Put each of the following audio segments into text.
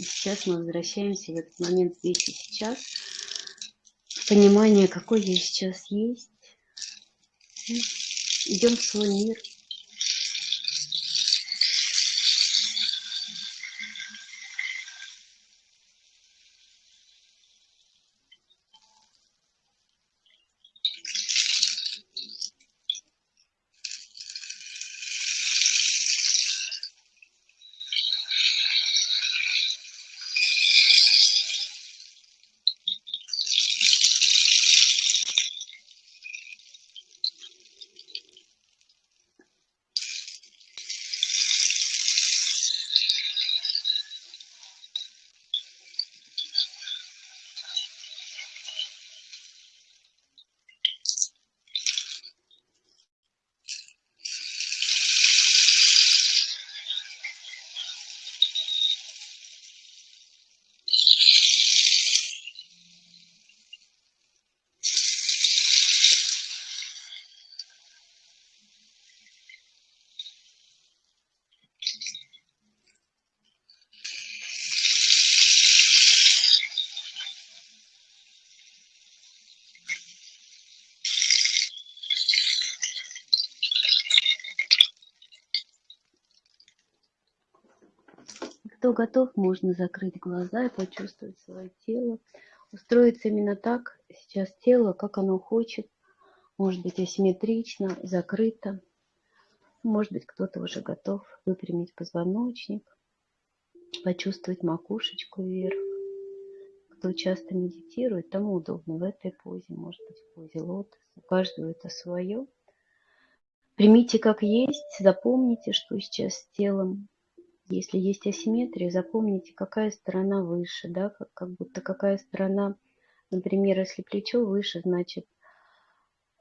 И сейчас мы возвращаемся в этот момент здесь и сейчас. Понимание, какой я сейчас есть. Идем в свой мир. Кто готов, можно закрыть глаза и почувствовать свое тело. Устроиться именно так, сейчас тело, как оно хочет. Может быть асимметрично, закрыто. Может быть кто-то уже готов выпрямить позвоночник, почувствовать макушечку вверх. Кто часто медитирует, тому удобно в этой позе, может быть в позе лотоса. У каждого это свое. Примите как есть, запомните, что сейчас с телом если есть асимметрия, запомните, какая сторона выше, да, как, как будто какая сторона, например, если плечо выше, значит,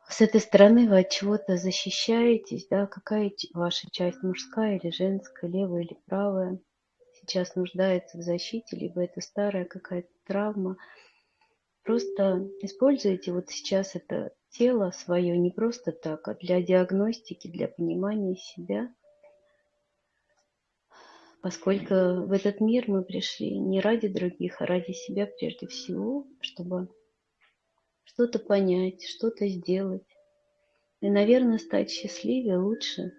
с этой стороны вы от чего-то защищаетесь, да, какая ваша часть, мужская или женская, левая или правая, сейчас нуждается в защите, либо это старая какая-то травма. Просто используйте вот сейчас это тело свое не просто так, а для диагностики, для понимания себя – поскольку в этот мир мы пришли не ради других, а ради себя прежде всего, чтобы что-то понять, что-то сделать. И, наверное, стать счастливее лучше.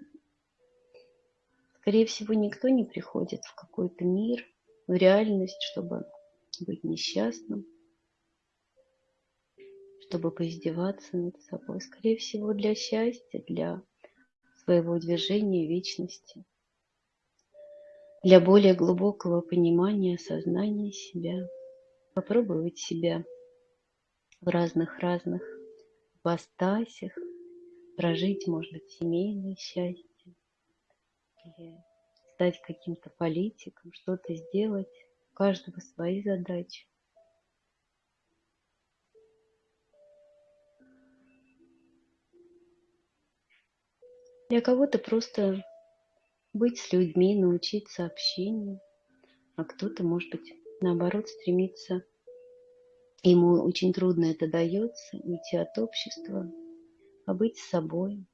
Скорее всего, никто не приходит в какой-то мир, в реальность, чтобы быть несчастным, чтобы поиздеваться над собой. Скорее всего, для счастья, для своего движения вечности для более глубокого понимания сознания себя. Попробовать себя в разных-разных ипостасях, прожить, может быть, семейное счастье, или стать каким-то политиком, что-то сделать. У каждого свои задачи. Для кого-то просто быть с людьми, научиться общению, а кто-то, может быть, наоборот, стремится, ему очень трудно это дается, уйти от общества, а быть собой.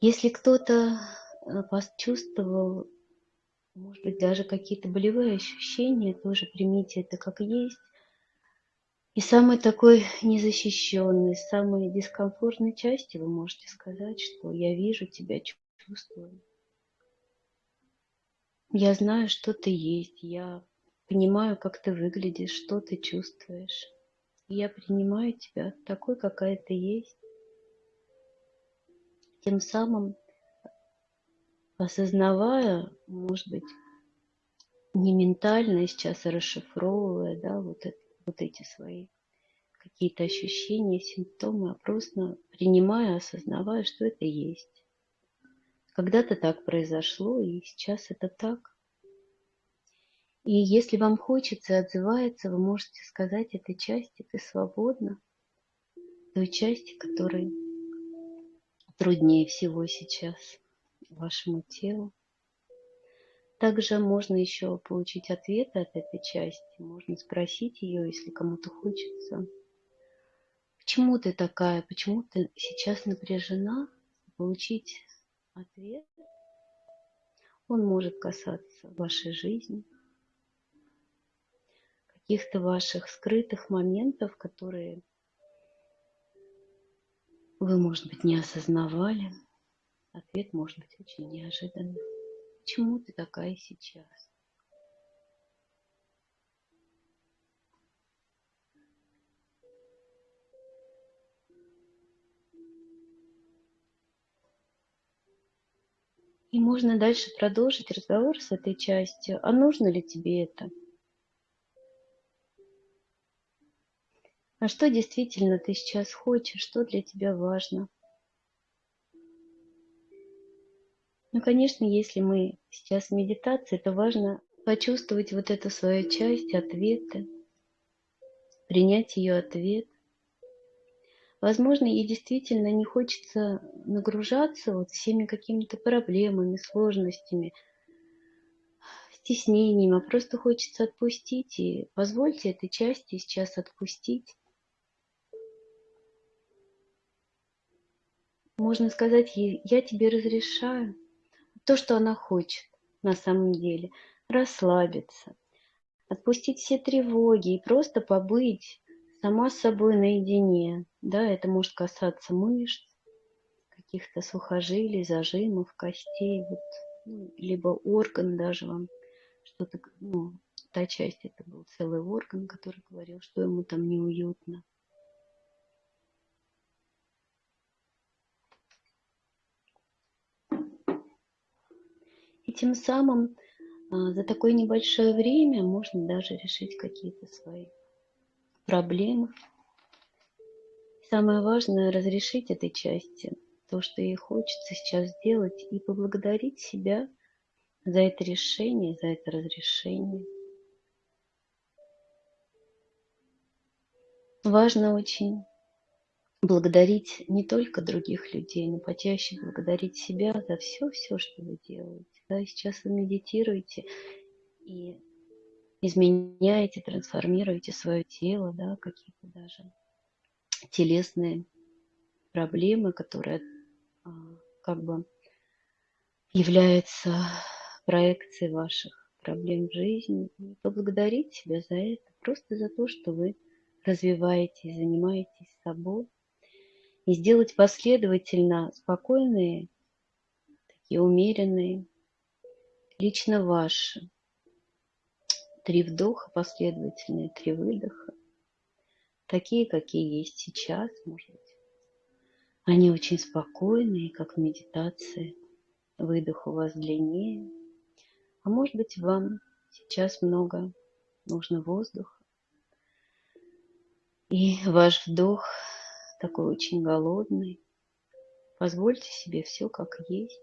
Если кто-то э, почувствовал, может быть, даже какие-то болевые ощущения, тоже примите это как есть. И самой такой незащищенной, самой дискомфортной части вы можете сказать, что я вижу тебя, чувствую. Я знаю, что ты есть, я понимаю, как ты выглядишь, что ты чувствуешь. я принимаю тебя такой, какая ты есть. Тем самым осознавая, может быть, не ментально сейчас расшифровывая, да, вот, это, вот эти свои какие-то ощущения, симптомы, а просто принимая, осознавая, что это есть. Когда-то так произошло, и сейчас это так. И если вам хочется, отзывается, вы можете сказать этой части, ты свободна, той части, которой труднее всего сейчас вашему телу. Также можно еще получить ответы от этой части. Можно спросить ее, если кому-то хочется. Почему ты такая? Почему ты сейчас напряжена? Получить ответ. Он может касаться вашей жизни, каких-то ваших скрытых моментов, которые вы, может быть, не осознавали. Ответ может быть очень неожиданным. Почему ты такая сейчас? И можно дальше продолжить разговор с этой частью. А нужно ли тебе это? А что действительно ты сейчас хочешь? Что для тебя важно? Ну, конечно, если мы сейчас в медитации, то важно почувствовать вот эту свою часть, ответы, принять ее ответ. Возможно, ей действительно не хочется нагружаться вот всеми какими-то проблемами, сложностями, стеснениями, а просто хочется отпустить. И позвольте этой части сейчас отпустить. Можно сказать ей, я тебе разрешаю то, что она хочет на самом деле, расслабиться, отпустить все тревоги и просто побыть сама с собой наедине. Да, это может касаться мышц, каких-то сухожилий, зажимов, костей, вот, ну, либо орган даже вам что-то, ну, та часть, это был целый орган, который говорил, что ему там неуютно. И тем самым а, за такое небольшое время можно даже решить какие-то свои проблемы. Самое важное – разрешить этой части то, что ей хочется сейчас сделать, и поблагодарить себя за это решение, за это разрешение. Важно очень благодарить не только других людей, но почаще благодарить себя за все-все, что вы делаете. Да, сейчас вы медитируете и изменяете, трансформируете свое тело, да, какие-то даже телесные проблемы, которые а, как бы являются проекцией ваших проблем в жизни. И поблагодарить себя за это, просто за то, что вы развиваетесь, занимаетесь собой. И сделать последовательно спокойные, такие умеренные, лично ваши Три вдоха последовательные, три выдоха. Такие, какие есть сейчас, может быть. Они очень спокойные, как в медитации. Выдох у вас длиннее. А может быть, вам сейчас много нужно воздуха. И ваш вдох такой очень голодный. Позвольте себе все как есть.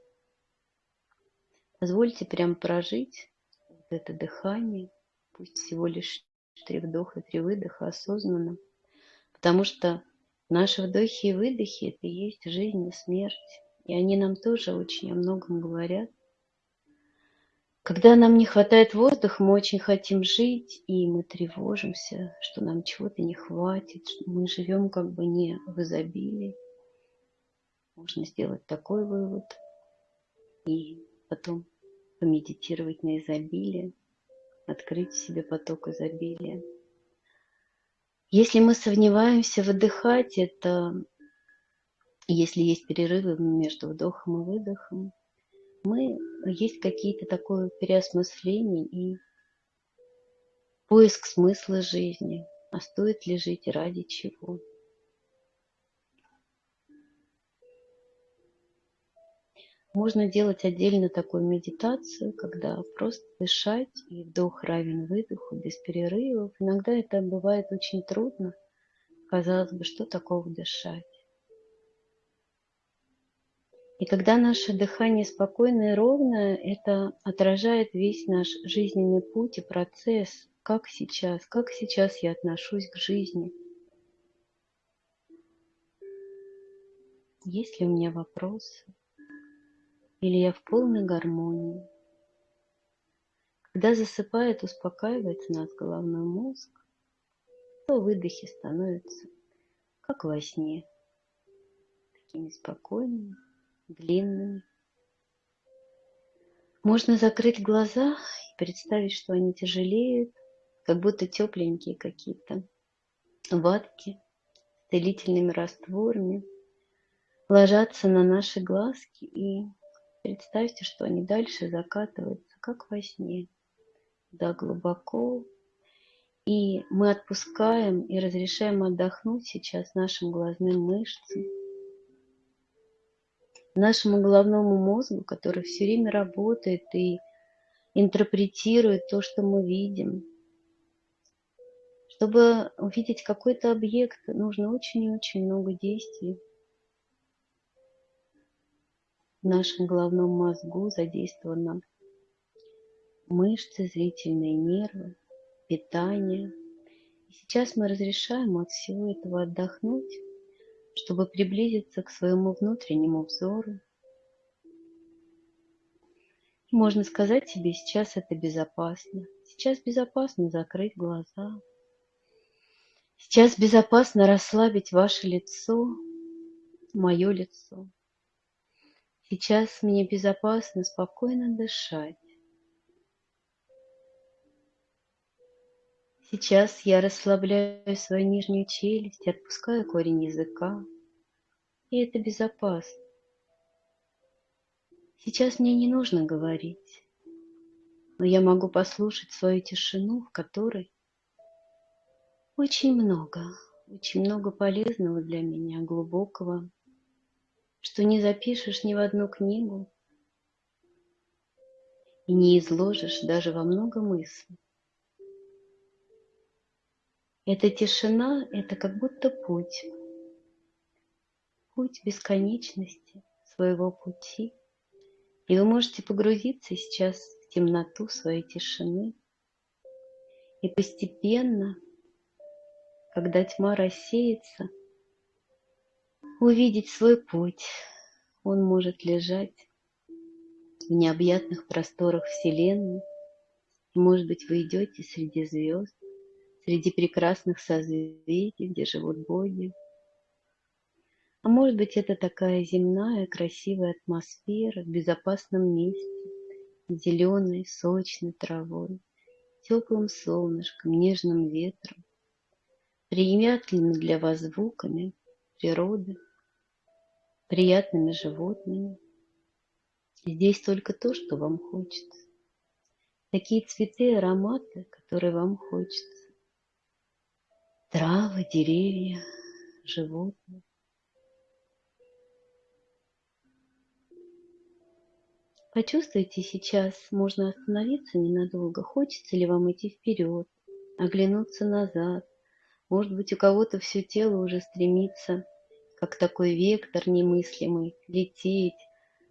Позвольте прям прожить вот это дыхание – пусть всего лишь три вдоха, три выдоха осознанно, потому что наши вдохи и выдохи – это и есть жизнь и смерть, и они нам тоже очень о многом говорят. Когда нам не хватает воздуха, мы очень хотим жить, и мы тревожимся, что нам чего-то не хватит, мы живем как бы не в изобилии. Можно сделать такой вывод и потом помедитировать на изобилие открыть в себе поток изобилия. Если мы сомневаемся выдыхать, это если есть перерывы между вдохом и выдохом, мы есть какие-то такое переосмысление и поиск смысла жизни, а стоит ли жить ради чего. Можно делать отдельно такую медитацию, когда просто дышать, и вдох равен выдоху, без перерывов. Иногда это бывает очень трудно. Казалось бы, что такого дышать? И когда наше дыхание спокойное и ровное, это отражает весь наш жизненный путь и процесс, как сейчас, как сейчас я отношусь к жизни. Есть ли у меня вопросы? Или я в полной гармонии. Когда засыпает, успокаивается нас головной мозг, то выдохи становятся как во сне, такими спокойными, длинными. Можно закрыть глаза и представить, что они тяжелеют, как будто тепленькие какие-то ватки с целительными растворами ложатся на наши глазки и представьте, что они дальше закатываются, как во сне, да глубоко. И мы отпускаем и разрешаем отдохнуть сейчас нашим глазным мышцам, нашему головному мозгу, который все время работает и интерпретирует то, что мы видим. Чтобы увидеть какой-то объект, нужно очень и очень много действий. В нашем головном мозгу задействованы мышцы, зрительные нервы, питание. И сейчас мы разрешаем от всего этого отдохнуть, чтобы приблизиться к своему внутреннему взору. можно сказать себе, сейчас это безопасно. Сейчас безопасно закрыть глаза. Сейчас безопасно расслабить ваше лицо, мое лицо. Сейчас мне безопасно спокойно дышать. Сейчас я расслабляю свою нижнюю челюсть, отпускаю корень языка. И это безопасно. Сейчас мне не нужно говорить, но я могу послушать свою тишину, в которой очень много, очень много полезного для меня, глубокого, что не запишешь ни в одну книгу и не изложишь даже во много мыслей. Эта тишина – это как будто путь. Путь бесконечности своего пути. И вы можете погрузиться сейчас в темноту своей тишины. И постепенно, когда тьма рассеется, увидеть свой путь. Он может лежать в необъятных просторах Вселенной. Может быть, вы идете среди звезд, среди прекрасных созвездий, где живут боги. А может быть, это такая земная красивая атмосфера в безопасном месте, зеленой, сочной травой, теплым солнышком, нежным ветром, приятными для вас звуками природы, приятными животными. Здесь только то, что вам хочется. Такие цветы ароматы, которые вам хочется травы, деревья, животные. Почувствуйте сейчас, можно остановиться ненадолго, хочется ли вам идти вперед, оглянуться назад. Может быть, у кого-то все тело уже стремится, как такой вектор немыслимый, лететь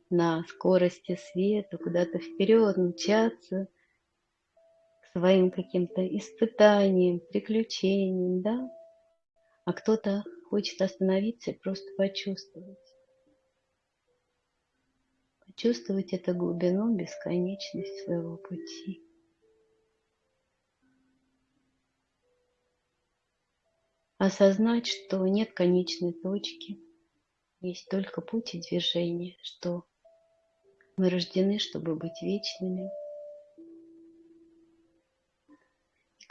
на скорости света, куда-то вперед, мчаться – своим каким-то испытанием, приключением, да? А кто-то хочет остановиться и просто почувствовать. Почувствовать эту глубину, бесконечность своего пути. Осознать, что нет конечной точки, есть только путь и движение, что мы рождены, чтобы быть вечными –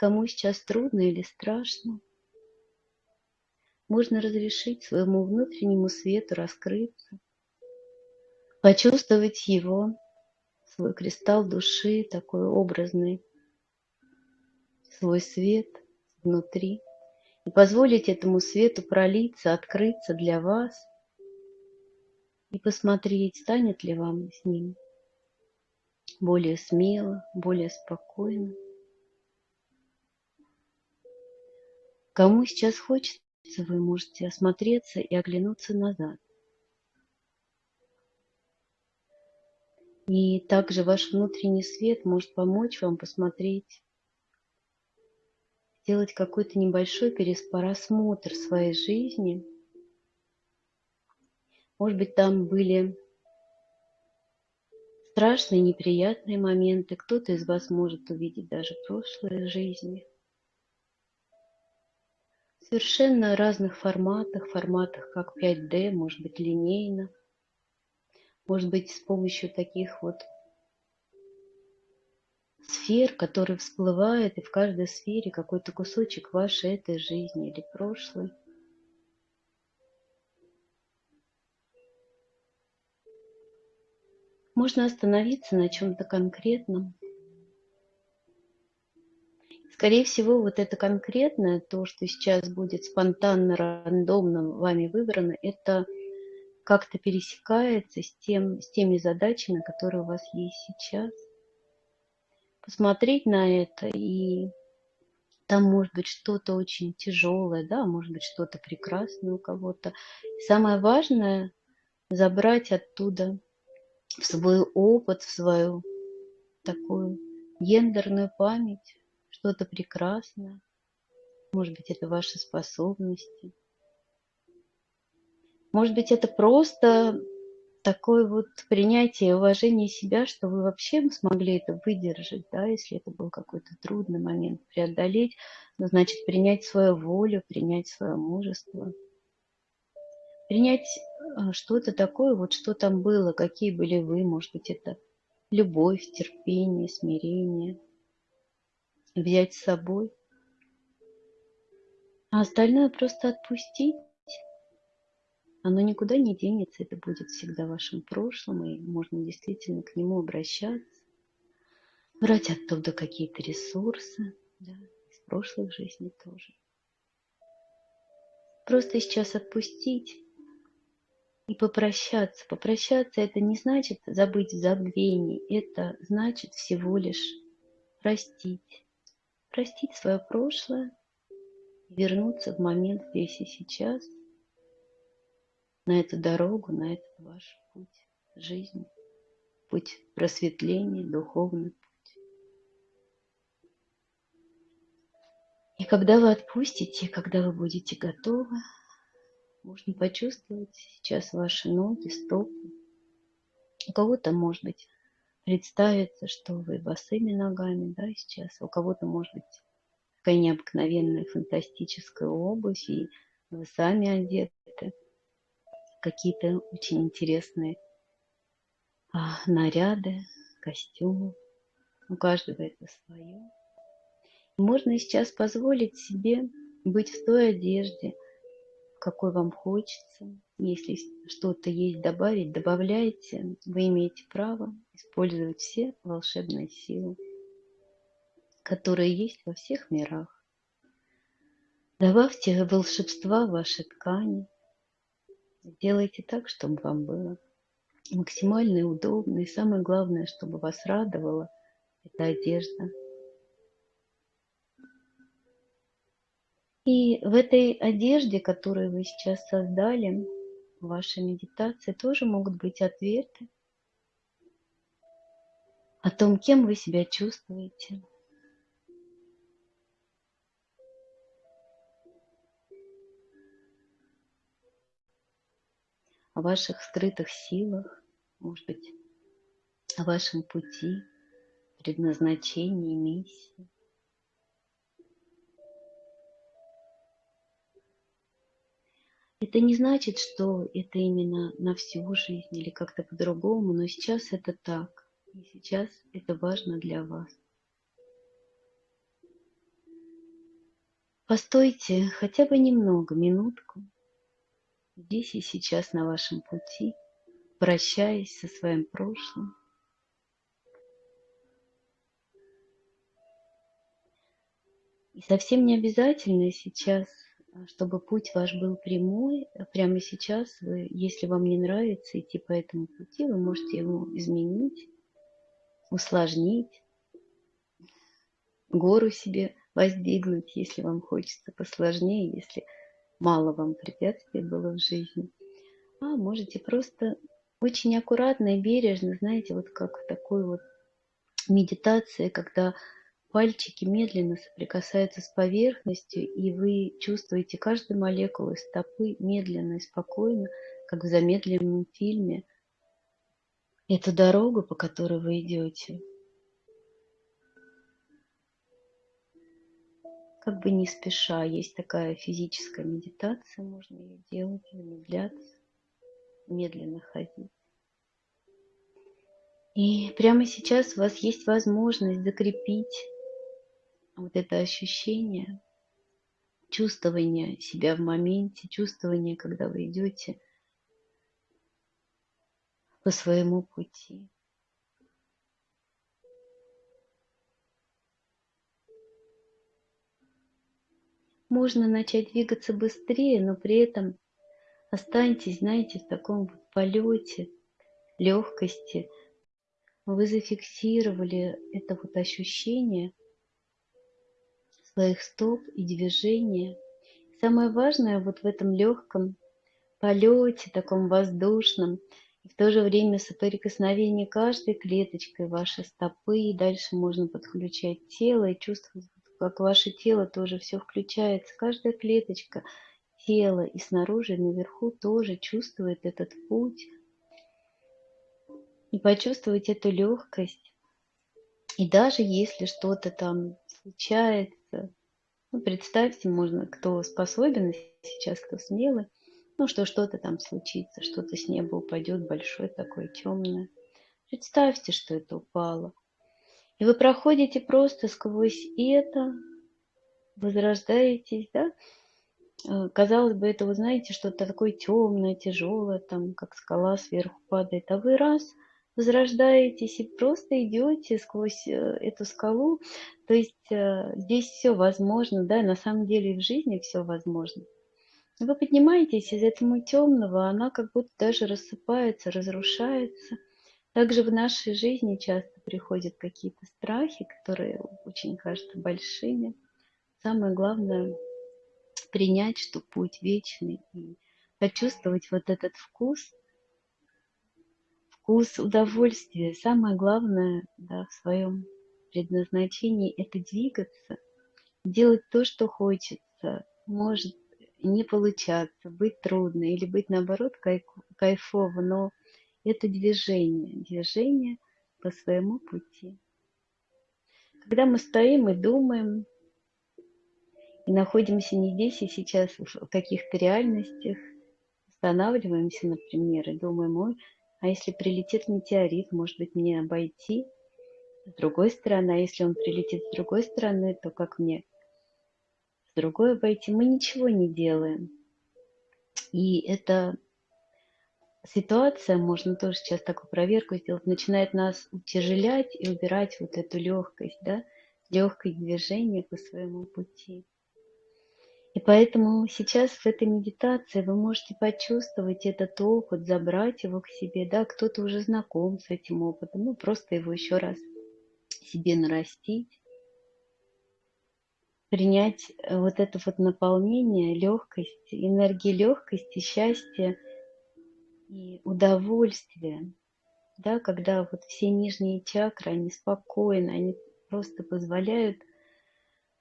кому сейчас трудно или страшно, можно разрешить своему внутреннему свету раскрыться, почувствовать его, свой кристалл души, такой образный, свой свет внутри, и позволить этому свету пролиться, открыться для вас, и посмотреть, станет ли вам с ним более смело, более спокойно. Кому сейчас хочется, вы можете осмотреться и оглянуться назад. И также ваш внутренний свет может помочь вам посмотреть, сделать какой-то небольшой пересмотр своей жизни. Может быть, там были страшные, неприятные моменты. Кто-то из вас может увидеть даже прошлые жизни совершенно разных форматах, форматах как 5D, может быть линейно, может быть с помощью таких вот сфер, которые всплывают, и в каждой сфере какой-то кусочек вашей этой жизни или прошлой. Можно остановиться на чем-то конкретном. Скорее всего, вот это конкретное, то, что сейчас будет спонтанно, рандомно вами выбрано, это как-то пересекается с, тем, с теми задачами, которые у вас есть сейчас. Посмотреть на это, и там может быть что-то очень тяжелое, да, может быть что-то прекрасное у кого-то. Самое важное – забрать оттуда в свой опыт, в свою такую гендерную память, что-то прекрасное. Может быть, это ваши способности. Может быть, это просто такое вот принятие уважение себя, что вы вообще смогли это выдержать, да, если это был какой-то трудный момент, преодолеть, ну, значит, принять свою волю, принять свое мужество, принять а, что-то такое, вот что там было, какие были вы, может быть, это любовь, терпение, смирение, взять с собой, а остальное просто отпустить оно никуда не денется, это будет всегда вашим прошлым, и можно действительно к нему обращаться, брать оттуда какие-то ресурсы, да, из прошлых жизней тоже. Просто сейчас отпустить и попрощаться. Попрощаться это не значит забыть в забвении, это значит всего лишь простить. Простить свое прошлое, вернуться в момент здесь и сейчас – на эту дорогу, на этот ваш путь жизни, путь просветления, духовный путь. И когда вы отпустите, когда вы будете готовы, можно почувствовать сейчас ваши ноги, стопы. У кого-то, может быть, представится, что вы босыми ногами, да, сейчас. У кого-то, может быть, такая необыкновенная фантастическая обувь, и вы сами одеты какие-то очень интересные а, наряды, костюмы. У каждого это свое. Можно сейчас позволить себе быть в той одежде, какой вам хочется. Если что-то есть добавить, добавляйте. Вы имеете право использовать все волшебные силы, которые есть во всех мирах. Добавьте волшебства в ваши ткани, Сделайте так, чтобы вам было максимально удобно. И самое главное, чтобы вас радовала эта одежда. И в этой одежде, которую вы сейчас создали, в вашей медитации тоже могут быть ответы о том, кем вы себя чувствуете, о ваших скрытых силах, может быть, о вашем пути, предназначении, миссии. Это не значит, что это именно на всю жизнь или как-то по-другому, но сейчас это так. И сейчас это важно для вас. Постойте хотя бы немного, минутку, здесь и сейчас на вашем пути, прощаясь со своим прошлым. И совсем не обязательно сейчас, чтобы путь ваш был прямой. Прямо сейчас, вы, если вам не нравится идти по этому пути, вы можете его изменить, усложнить, гору себе воздвигнуть, если вам хочется посложнее, если мало вам препятствий было в жизни, а можете просто очень аккуратно и бережно, знаете, вот как в такой вот медитации, когда пальчики медленно соприкасаются с поверхностью, и вы чувствуете каждую молекулу стопы медленно и спокойно, как в замедленном фильме, эту дорогу, по которой вы идете. Как бы не спеша. Есть такая физическая медитация, можно ее делать, замедляться, медленно ходить. И прямо сейчас у вас есть возможность закрепить вот это ощущение, чувствование себя в моменте, чувствование, когда вы идете по своему пути. Можно начать двигаться быстрее, но при этом останьтесь, знаете, в таком полете, легкости. Вы зафиксировали это вот ощущение своих стоп и движения. Самое важное вот в этом легком полете, таком воздушном, и в то же время соприкосновение каждой клеточкой вашей стопы, и дальше можно подключать тело и чувствовать как ваше тело тоже все включается, каждая клеточка тела и снаружи, и наверху тоже чувствует этот путь. И почувствовать эту легкость. И даже если что-то там случается, ну, представьте, можно, кто способен сейчас, кто смелый, ну, что что-то там случится, что-то с неба упадет большое такое темное. Представьте, что это упало. И вы проходите просто сквозь это, возрождаетесь, да? Э, казалось бы, это, вы знаете, что-то такое темное, тяжелое, там, как скала сверху падает. А вы раз возрождаетесь и просто идете сквозь э, эту скалу. То есть э, здесь все возможно, да, на самом деле в жизни все возможно. Вы поднимаетесь из этого темного, она как будто даже рассыпается, разрушается – также в нашей жизни часто приходят какие-то страхи, которые очень кажутся большими. Самое главное принять, что путь вечный и почувствовать вот этот вкус, вкус удовольствия. Самое главное да, в своем предназначении – это двигаться, делать то, что хочется. Может не получаться, быть трудно или быть наоборот кайфово, но это движение, движение по своему пути. Когда мы стоим и думаем, и находимся не здесь и сейчас, в каких-то реальностях, останавливаемся, например, и думаем, ой, а если прилетит метеорит, может быть, мне обойти с другой стороны, а если он прилетит с другой стороны, то как мне с другой обойти? Мы ничего не делаем. И это ситуация, можно тоже сейчас такую проверку сделать, начинает нас утяжелять и убирать вот эту легкость, да, легкое движение по своему пути. И поэтому сейчас в этой медитации вы можете почувствовать этот опыт, забрать его к себе, да, кто-то уже знаком с этим опытом, ну просто его еще раз себе нарастить, принять вот это вот наполнение, легкость, энергии легкости, счастья, и удовольствие, да, когда вот все нижние чакры, они спокойны, они просто позволяют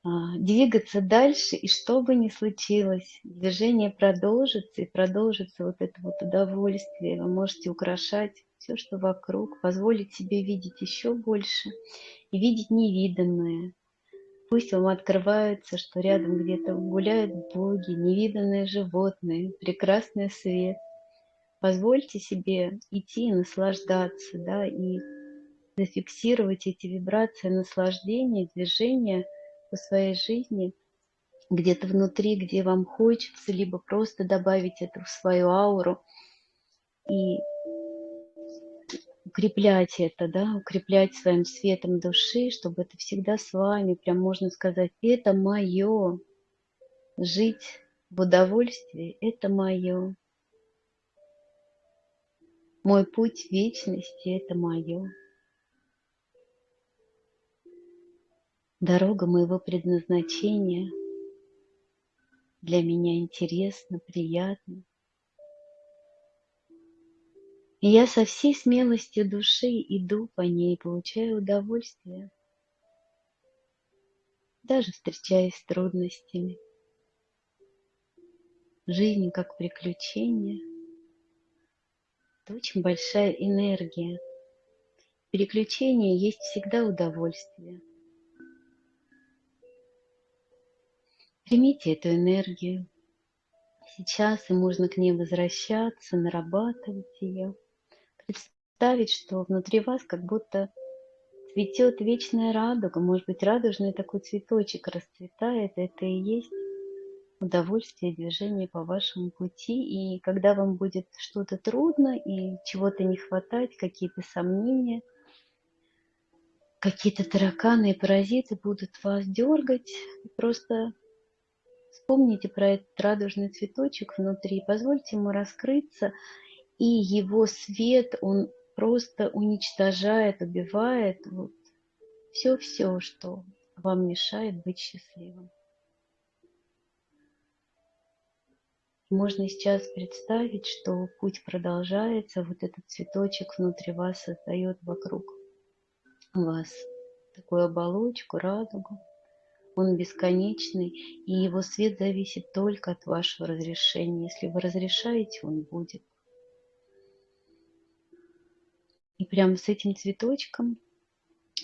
а, двигаться дальше, и что бы ни случилось, движение продолжится, и продолжится вот это вот удовольствие. Вы можете украшать все, что вокруг, позволить себе видеть еще больше и видеть невиданное. Пусть вам открывается, что рядом где-то гуляют боги, невиданные животные, прекрасный свет – позвольте себе идти и наслаждаться, да, и зафиксировать эти вибрации наслаждения, движения по своей жизни где-то внутри, где вам хочется, либо просто добавить это в свою ауру и укреплять это, да, укреплять своим светом души, чтобы это всегда с вами, прям можно сказать, это мое, жить в удовольствии, это мое. Мой путь вечности – это мое. Дорога моего предназначения для меня интересна, приятна. И я со всей смелостью души иду по ней, получаю удовольствие, даже встречаясь с трудностями. Жизнь как приключение – это очень большая энергия. Переключение есть всегда удовольствие. Примите эту энергию. Сейчас и можно к ней возвращаться, нарабатывать ее. представить, что внутри вас как будто цветет вечная радуга, может быть, радужный такой цветочек расцветает, это и есть удовольствие движения по вашему пути. И когда вам будет что-то трудно и чего-то не хватать, какие-то сомнения, какие-то тараканы и паразиты будут вас дергать, просто вспомните про этот радужный цветочек внутри, позвольте ему раскрыться, и его свет, он просто уничтожает, убивает вот все-все, что вам мешает быть счастливым. Можно сейчас представить, что путь продолжается, вот этот цветочек внутри вас создает вокруг вас такую оболочку, радугу. Он бесконечный, и его свет зависит только от вашего разрешения. Если вы разрешаете, он будет. И прямо с этим цветочком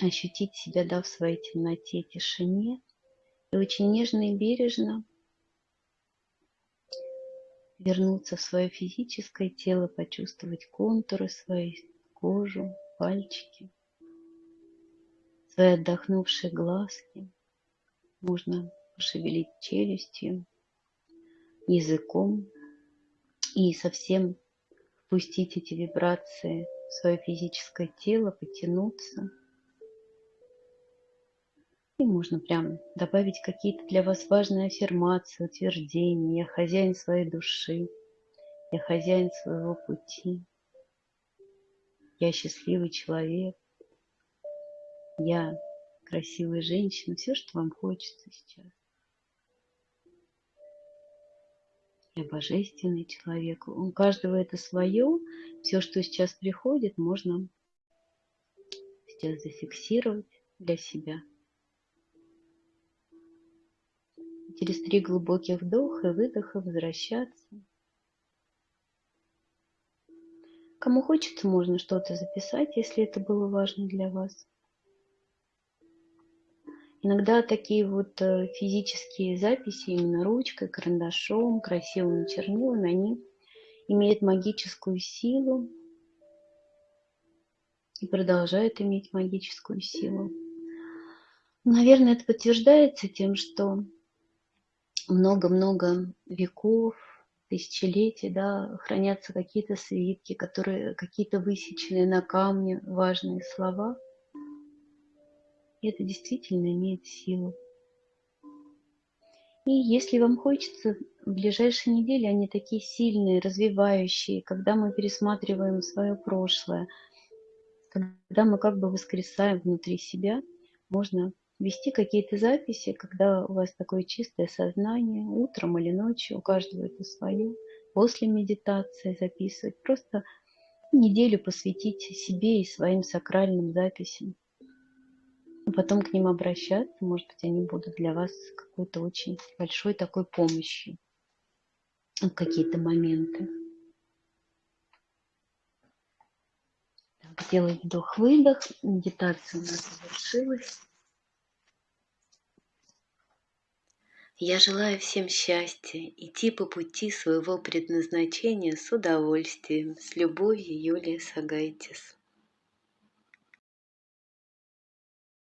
ощутить себя, да, в своей темноте, тишине. И очень нежно и бережно вернуться в свое физическое тело, почувствовать контуры своей, кожу, пальчики, свои отдохнувшие глазки. Можно пошевелить челюстью, языком и совсем впустить эти вибрации в свое физическое тело, потянуться – и можно прям добавить какие-то для вас важные аффирмации, утверждения. Я хозяин своей души. Я хозяин своего пути. Я счастливый человек. Я красивая женщина. Все, что вам хочется сейчас. Я божественный человек. У каждого это свое. Все, что сейчас приходит, можно сейчас зафиксировать для себя. Через три глубоких вдоха и выдоха возвращаться. Кому хочется, можно что-то записать, если это было важно для вас. Иногда такие вот э, физические записи именно ручкой, карандашом, красивыми чернилами, они имеют магическую силу и продолжают иметь магическую силу. Наверное, это подтверждается тем, что много-много веков, тысячелетий, да, хранятся какие-то свитки, которые какие-то высеченные на камне важные слова. И это действительно имеет силу. И если вам хочется, в ближайшие недели они такие сильные, развивающие, когда мы пересматриваем свое прошлое, когда мы как бы воскресаем внутри себя, можно вести какие-то записи, когда у вас такое чистое сознание, утром или ночью, у каждого это свое, после медитации записывать, просто неделю посвятить себе и своим сакральным записям. Потом к ним обращаться, может быть, они будут для вас какой-то очень большой такой помощью в какие-то моменты. Так, делаем вдох-выдох. Медитация у нас завершилась. Я желаю всем счастья, идти по пути своего предназначения с удовольствием. С любовью, Юлия Сагайтис.